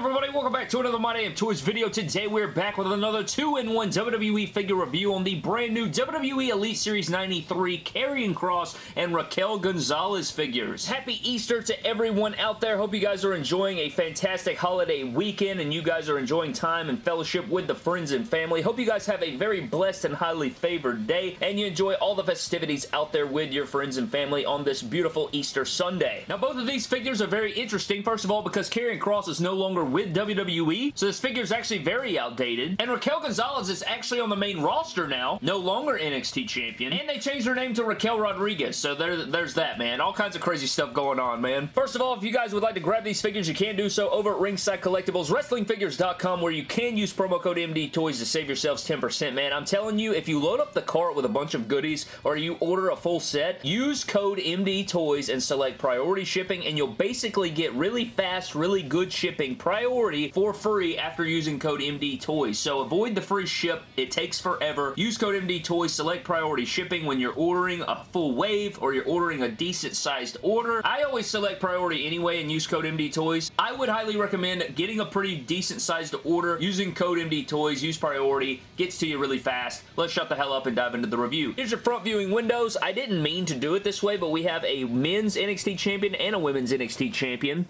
from everybody? Welcome back to another My Damn Toys video. Today we're back with another 2-in-1 WWE figure review on the brand new WWE Elite Series 93 Karrion Kross and Raquel Gonzalez figures. Happy Easter to everyone out there. Hope you guys are enjoying a fantastic holiday weekend and you guys are enjoying time and fellowship with the friends and family. Hope you guys have a very blessed and highly favored day and you enjoy all the festivities out there with your friends and family on this beautiful Easter Sunday. Now both of these figures are very interesting. First of all because Karrion Kross is no longer with WWE, so this figure is actually very outdated. And Raquel Gonzalez is actually on the main roster now, no longer NXT champion. And they changed her name to Raquel Rodriguez, so there, there's that, man. All kinds of crazy stuff going on, man. First of all, if you guys would like to grab these figures, you can do so over at Ringside Collectibles, WrestlingFigures.com, where you can use promo code MD Toys to save yourselves 10%, man. I'm telling you, if you load up the cart with a bunch of goodies, or you order a full set, use code MD Toys and select priority shipping, and you'll basically get really fast, really good shipping priority for free after using code MD Toys. So avoid the free ship. It takes forever. Use code MD Toys. Select priority shipping when you're ordering a full wave or you're ordering a decent sized order. I always select priority anyway and use code MD Toys. I would highly recommend getting a pretty decent sized order using code MD Toys. Use priority. Gets to you really fast. Let's shut the hell up and dive into the review. Here's your front viewing windows. I didn't mean to do it this way, but we have a men's NXT champion and a women's NXT champion.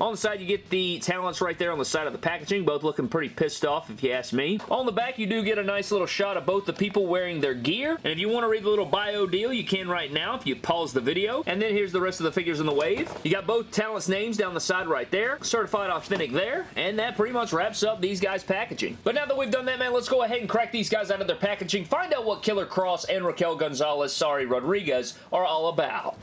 On the side, you get the talents right there on the side of the packaging, both looking pretty pissed off if you ask me. On the back, you do get a nice little shot of both the people wearing their gear, and if you want to read the little bio deal, you can right now if you pause the video. And then here's the rest of the figures in the wave. You got both talents' names down the side right there, certified authentic there, and that pretty much wraps up these guys' packaging. But now that we've done that, man, let's go ahead and crack these guys out of their packaging, find out what Killer Cross and Raquel Gonzalez, sorry, Rodriguez, are all about.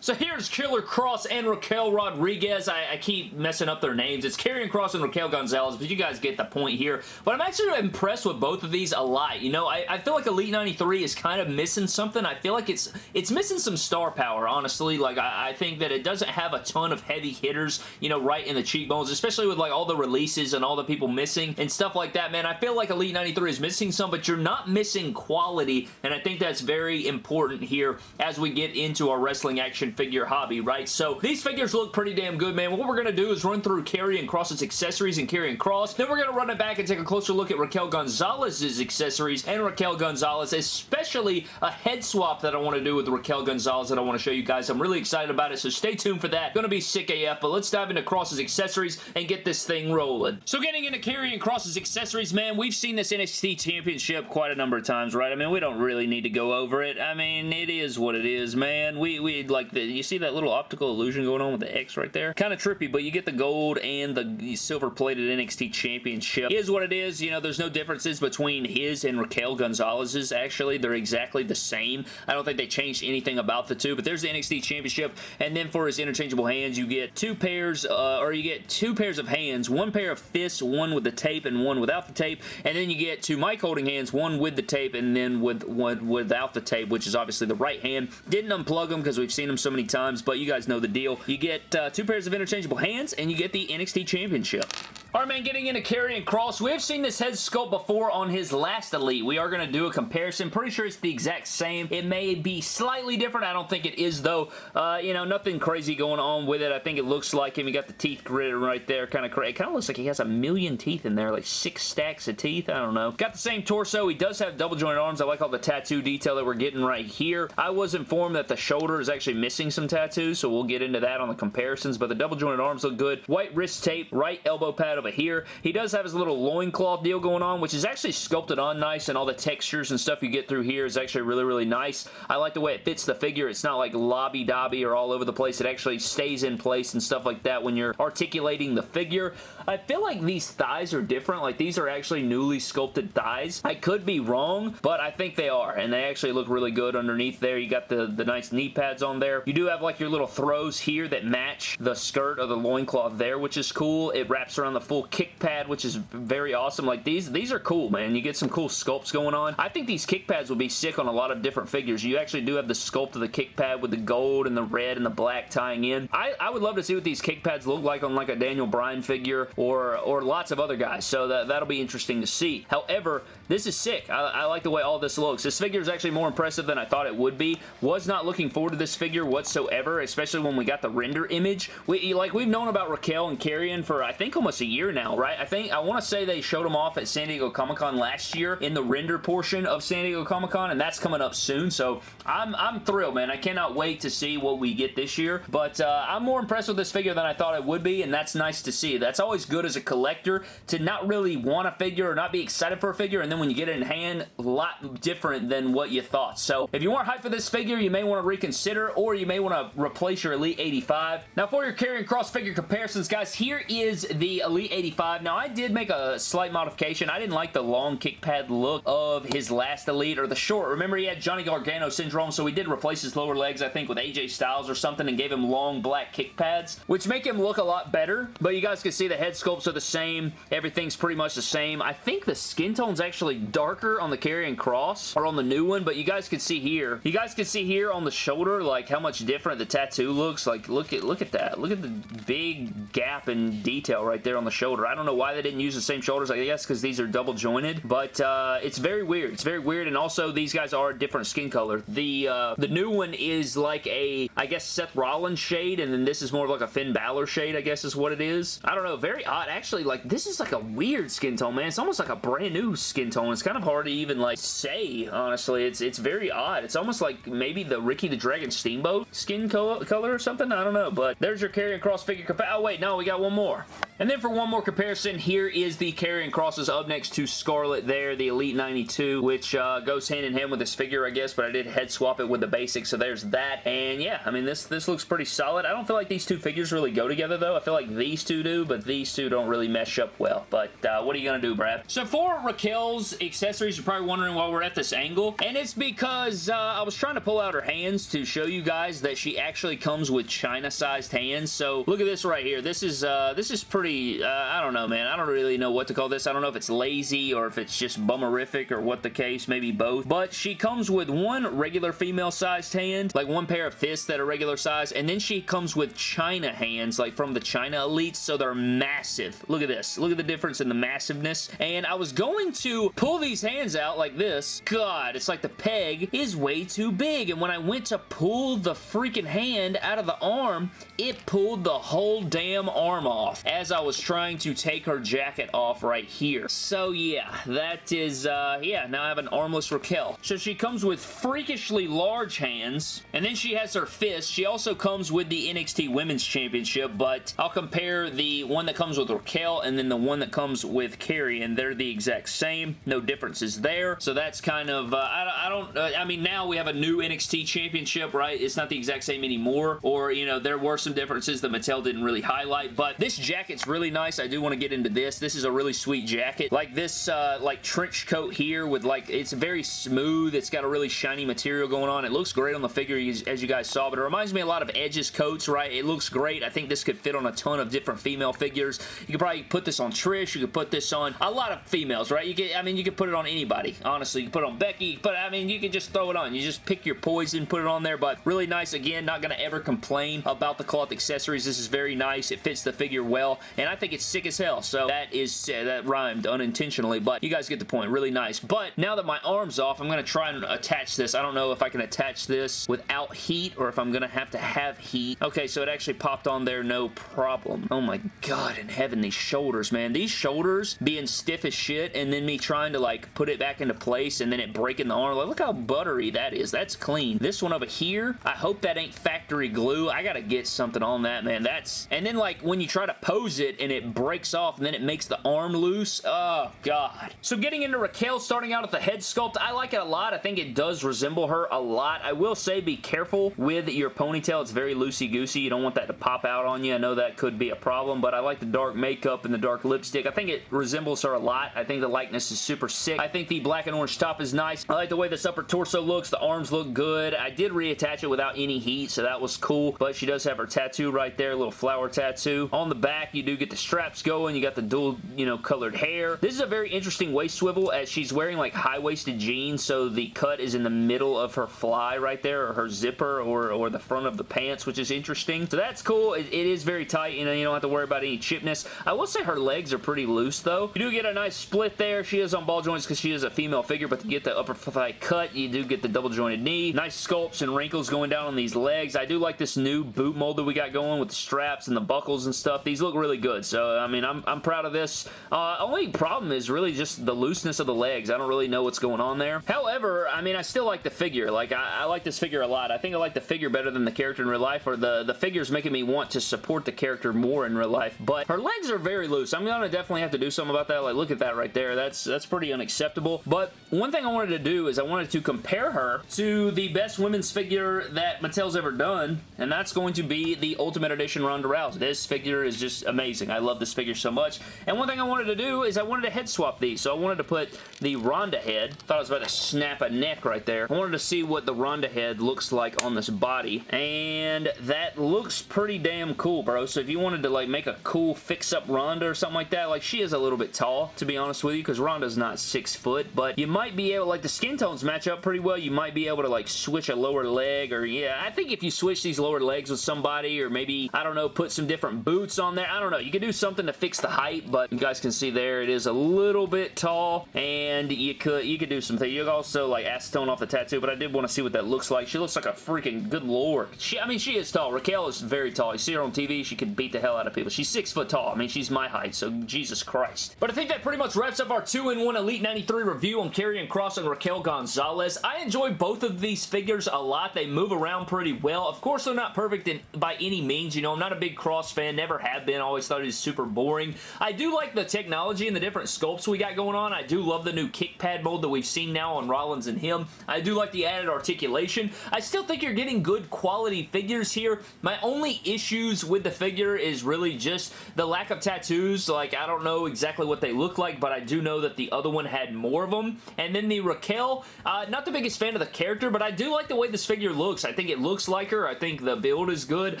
So here's Killer Cross and Raquel Rodriguez. I, I, keep messing up their names. It's Karrion Kross and Raquel Gonzalez, but you guys get the point here. But I'm actually impressed with both of these a lot. You know, I, I, feel like Elite 93 is kind of missing something. I feel like it's it's missing some star power, honestly. Like, I, I think that it doesn't have a ton of heavy hitters, you know, right in the cheekbones, especially with, like, all the releases and all the people missing and stuff like that, man. I feel like Elite 93 is missing some, but you're not missing quality, and I think that's very important here as we get into our wrestling action figure hobby, right? So these figures look pretty damn good, man. What we're going to do is run through Karrion Kross's accessories and Karrion Kross. Then we're going to run it back and take a closer look at Raquel Gonzalez's accessories and Raquel Gonzalez, especially a head swap that I want to do with Raquel Gonzalez that I want to show you guys. I'm really excited about it, so stay tuned for that. Going to be sick AF, but let's dive into Kross's accessories and get this thing rolling. So getting into Karrion Kross's accessories, man, we've seen this NXT Championship quite a number of times, right? I mean, we don't really need to go over it. I mean, it is what it is, man. We, we like, the, you see that little optical illusion going on with the X right there? Kind of trippy, but you get the gold and the silver-plated NXT Championship. Is what it is. You know, there's no differences between his and Raquel Gonzalez's, actually. They're exactly the same. I don't think they changed anything about the two, but there's the NXT Championship, and then for his interchangeable hands, you get two pairs, uh, or you get two pairs of hands, one pair of fists, one with the tape and one without the tape, and then you get two mic holding hands, one with the tape and then with one without the tape, which is obviously the right hand. Didn't unplug them because we've seen them so many times, but you guys know the deal. You get uh, two pairs of interchangeable hands, and you get the NXT Championship. Alright man, getting into Karrion Kross. We have seen this head sculpt before on his last Elite. We are going to do a comparison. Pretty sure it's the exact same. It may be slightly different. I don't think it is though. Uh, you know, nothing crazy going on with it. I think it looks like him. He got the teeth gritted right there. Kind of crazy. It kind of looks like he has a million teeth in there. Like six stacks of teeth. I don't know. Got the same torso. He does have double jointed arms. I like all the tattoo detail that we're getting right here. I was informed that the shoulder is actually missing some tattoos, so we'll get into that on the comparisons, but the double jointed arms look good. White wrist tape, right elbow pad over here. He does have his little loincloth deal going on, which is actually sculpted on nice, and all the textures and stuff you get through here is actually really, really nice. I like the way it fits the figure. It's not like lobby-dobby or all over the place. It actually stays in place and stuff like that when you're articulating the figure. I feel like these thighs are different. Like, these are actually newly sculpted thighs. I could be wrong, but I think they are, and they actually look really good underneath there. You got the, the nice knee pads on there. You do have, like, your little throws here that match the skirt of the loincloth there, which is cool. It wraps around the full kick pad, which is very awesome. Like, these these are cool, man. You get some cool sculpts going on. I think these kick pads will be sick on a lot of different figures. You actually do have the sculpt of the kick pad with the gold and the red and the black tying in. I, I would love to see what these kick pads look like on like a Daniel Bryan figure or, or lots of other guys. So that, that'll be interesting to see. However, this is sick. I, I like the way all this looks. This figure is actually more impressive than I thought it would be. Was not looking forward to this figure whatsoever, especially when we got the render image. We, like, we've known about Raquel and Karrion for, I think, almost a year now, right? I think, I want to say they showed them off at San Diego Comic-Con last year in the render portion of San Diego Comic-Con, and that's coming up soon, so I'm, I'm thrilled, man. I cannot wait to see what we get this year, but uh, I'm more impressed with this figure than I thought I would be, and that's nice to see. That's always good as a collector to not really want a figure or not be excited for a figure, and then when you get it in hand, a lot different than what you thought. So if you weren't hyped for this figure, you may want to reconsider, or you may want to replace your Elite 85. Now for your Karrion Kross figure comparisons, guys, here is the Elite 85. Now I did make a slight modification. I didn't like the long kick pad look of his last Elite, or the short. Remember, he had Johnny Gargano syndrome, so we did replace his lower legs, I think, with AJ Styles or something, and gave him long black kick pads, which make him look a lot better, but you guys can see the head sculpts are the same. Everything's pretty much the same. I think the skin tone's actually darker on the Karrion Kross or on the new one, but you guys can see here. You guys can see here on the shoulder, like, how much different the tattoo looks. Like, look at look at that. Look at the big gap in detail right there on the shoulder. I don't know why they didn't use the same shoulders, I guess, because these are double jointed, but uh, it's very weird. It's very weird, and also these guys are a different skin color. The, uh, the new one is like a, I guess, Seth Rollins shade, and then this is more of like a Finn Balor shade, I guess is what it is. I don't know. Very odd. Actually, like, this is like a weird skin tone, man. It's almost like a brand new skin tone. It's kind of hard to even, like, say, honestly. It's, it's very odd. It's almost like maybe the Ricky the Dragon Steamboat skin color, color or something. I don't know, but there's your Karrion Kross figure. Oh, wait, no, we got one more. And then for one more comparison, here is the Karrion Kross's up next to Scarlett there, the Elite 92, which uh, goes hand in hand with this figure, I guess, but I did head swap it with the basics, so there's that. And yeah, I mean, this, this looks pretty solid. I don't feel like these two figures really go together, though. I feel like these two do, but these two don't really mesh up well. But uh, what are you going to do, Brad? So for Raquel's accessories, you're probably wondering why we're at this angle, and it's because uh, I was trying to pull out her hands to show you guys that she actually comes with China-sized hands. So look at this right here. This is, uh, this is pretty pretty, uh, Uh, I don't know, man. I don't really know what to call this. I don't know if it's lazy or if it's just bummerific or what the case, maybe both. But she comes with one regular female-sized hand, like one pair of fists that are regular size, and then she comes with China hands, like from the China Elites, so they're massive. Look at this. Look at the difference in the massiveness. And I was going to pull these hands out like this. God, it's like the peg is way too big, and when I went to pull the freaking hand out of the arm, it pulled the whole damn arm off as I was trying to take her jacket off right here. So yeah, that is, uh, yeah, now I have an armless Raquel. So she comes with freakishly large hands, and then she has her fist. She also comes with the NXT Women's Championship, but I'll compare the one that comes with Raquel and then the one that comes with Carrie, and they're the exact same. No differences there. So that's kind of, uh, I, I, don't, uh, I mean, now we have a new NXT Championship, right? It's not the exact same anymore, or, you know, there were some differences that Mattel didn't really highlight, but this jacket's really nice. I do want to get into this. This is a really sweet jacket. Like this, uh, like trench coat here with like, it's very smooth. It's got a really shiny material going on. It looks great on the figure as you guys saw, but it reminds me a lot of Edge's coats, right? It looks great. I think this could fit on a ton of different female figures. You could probably put this on Trish. You could put this on a lot of females, right? You could, I mean, you could put it on anybody, honestly. You could put it on Becky, but I mean, you could just throw it on. You just pick your poison, put it on there, but really nice. Again, not going to ever complain about the cloth accessories. This is very nice. It fits the figure well, and I think it's sick as hell, so that is, uh, that rhymed unintentionally, but you guys get the point. Really nice. But now that my arm's off, I'm going to try and attach this. I don't know if I can attach this without heat or if I'm going to have to have heat. Okay, so it actually popped on there no problem. Oh my god in heaven, these shoulders, man. These shoulders being stiff as shit and then me trying to like put it back into place and then it breaking the arm. Like, look how buttery that is. That's clean. This one over here, I hope that ain't factory glue. I gotta get something on that, man. That's... And then like when you try to pose it and it breaks off and then it makes the arm loose. Oh, God. So getting into Raquel, starting out at the head sculpt, I like it a lot. I think it does resemble her a lot. I will say be careful with your ponytail. It's very loosey-goosey. You don't want that to pop out on you. I know that could be a problem, but I like the dark makeup and the dark lipstick. I think it resembles her a lot. I think the likeness is super sick. I think the black and orange top is nice. I like the way this upper torso looks. The arms look good. I did reattach it without any heat, so that was cool, but she does have her tattoo right there, a little flower tattoo. On the back, you do get the strap straps going. You got the dual, you know, colored hair. This is a very interesting waist swivel as she's wearing like high-waisted jeans, so the cut is in the middle of her fly right there, or her zipper, or, or the front of the pants, which is interesting. So that's cool. it, it is very tight, you know, you don't have to worry about any chipness. I will say her legs are pretty loose, though. You do get a nice split there. She is on ball joints because she is a female figure, but to get the upper thigh cut, you do get the double jointed knee. Nice sculpts and wrinkles going down on these legs. I do like this new boot mold that we got going with the straps and the buckles and stuff. These look really good, so I mean, I'm, I'm proud of this. Uh, only problem is really just the looseness of the legs. I don't really know what's going on there. However, I mean, I still like the figure. Like, I, I like this figure a lot. I think I like the figure better than the character in real life, or the, the figure's making me want to support the character more in real life, but her legs are very loose. I'm gonna definitely have to do something about that. Like, look at that right there. That's, that's pretty unacceptable, but one thing I wanted to do is I wanted to compare her to the best women's figure that Mattel's ever done, and that's going to be the Ultimate Edition Ronda Rousey. This figure is just amazing. I love this figure so much, and one thing I wanted to do is I wanted to head swap these, so I wanted to put the Ronda head. Thought I was about to snap a neck right there. I wanted to see what the Ronda head looks like on this body, and that looks pretty damn cool, bro. So if you wanted to like make a cool fix-up Ronda or something like that, like she is a little bit tall, to be honest with you, because Ronda's not six foot, but you might be able, like the skin tones match up pretty well. You might be able to like switch a lower leg, or yeah, I think if you switch these lower legs with somebody, or maybe, I don't know, put some different boots on there. I don't know. You could do something to fix the height, but you guys can see there, it is a little bit tall, and you could you could do some things. You could also like acetone off the tattoo, but I did want to see what that looks like. She looks like a freaking good lord. She, I mean, she is tall. Raquel is very tall. You see her on TV, she could beat the hell out of people. She's six foot tall. I mean, she's my height, so Jesus Christ. But I think that pretty much wraps up our 2-in-1 Elite 93 review on Karrion Kross and Raquel Gonzalez. I enjoy both of these figures a lot. They move around pretty well. Of course, they're not perfect in, by any means. You know, I'm not a big Kross fan. Never have been. Always thought he was super boring. I do like the technology and the different sculpts we got going on. I do love the new kick pad mold that we've seen now on Rollins and him. I do like the added articulation. I still think you're getting good quality figures here. My only issues with the figure is really just the lack of tattoos. Like, I don't know exactly what they look like, but I do know that the other one had more of them. And then the Raquel, uh, not the biggest fan of the character, but I do like the way this figure looks. I think it looks like her. I think the build is good.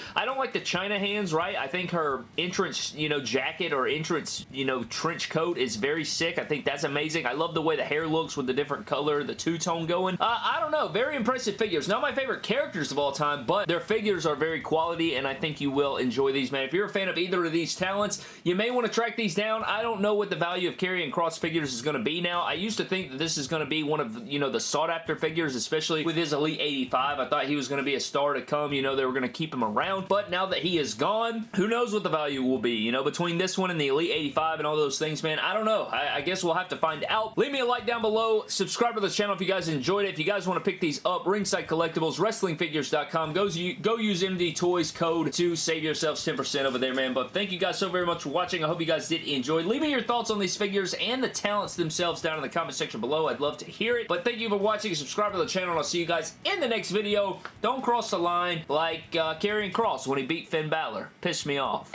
I don't like the China hands, right? I think her entrance, you know, jacket or entrance, you know, trench coat is very sick. I think that's amazing. I love the way the hair looks with the different color, the two-tone going. Uh, I don't know. Very impressive figures. Not my favorite characters of all time, but their figures are very quality, and I think you will enjoy these, man. If you're a fan of either of these talents, you may want to track these down. I don't know what the value of Karrion Kross figures is going to be now. I used to think that this is going to be one of, you know, the sought-after figures, especially with his Elite 85. I thought he was going to be a star to come. You know, they were going to keep him around, but now that he is gone, who knows what the value will be, you know, between this one and the Elite 85 and all those things, man. I don't know. I, I guess we'll have to find out. Leave me a like down below. Subscribe to the channel if you guys enjoyed it. If you guys want to pick these up, Ringside Collectibles, WrestlingFigures.com. Go, go use MD Toys code to save yourselves 10% over there, man. But thank you guys so very much for watching. I hope you guys did enjoy. Leave me your thoughts on these figures and the talents themselves down in the comment section below. I'd love to hear it. But thank you for watching. Subscribe to the channel, and I'll see you guys in the next video. Don't cross the line like uh, Karrion Kross when he beat Finn Balor. Pissed me off.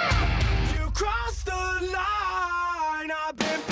You crossed the line. I've been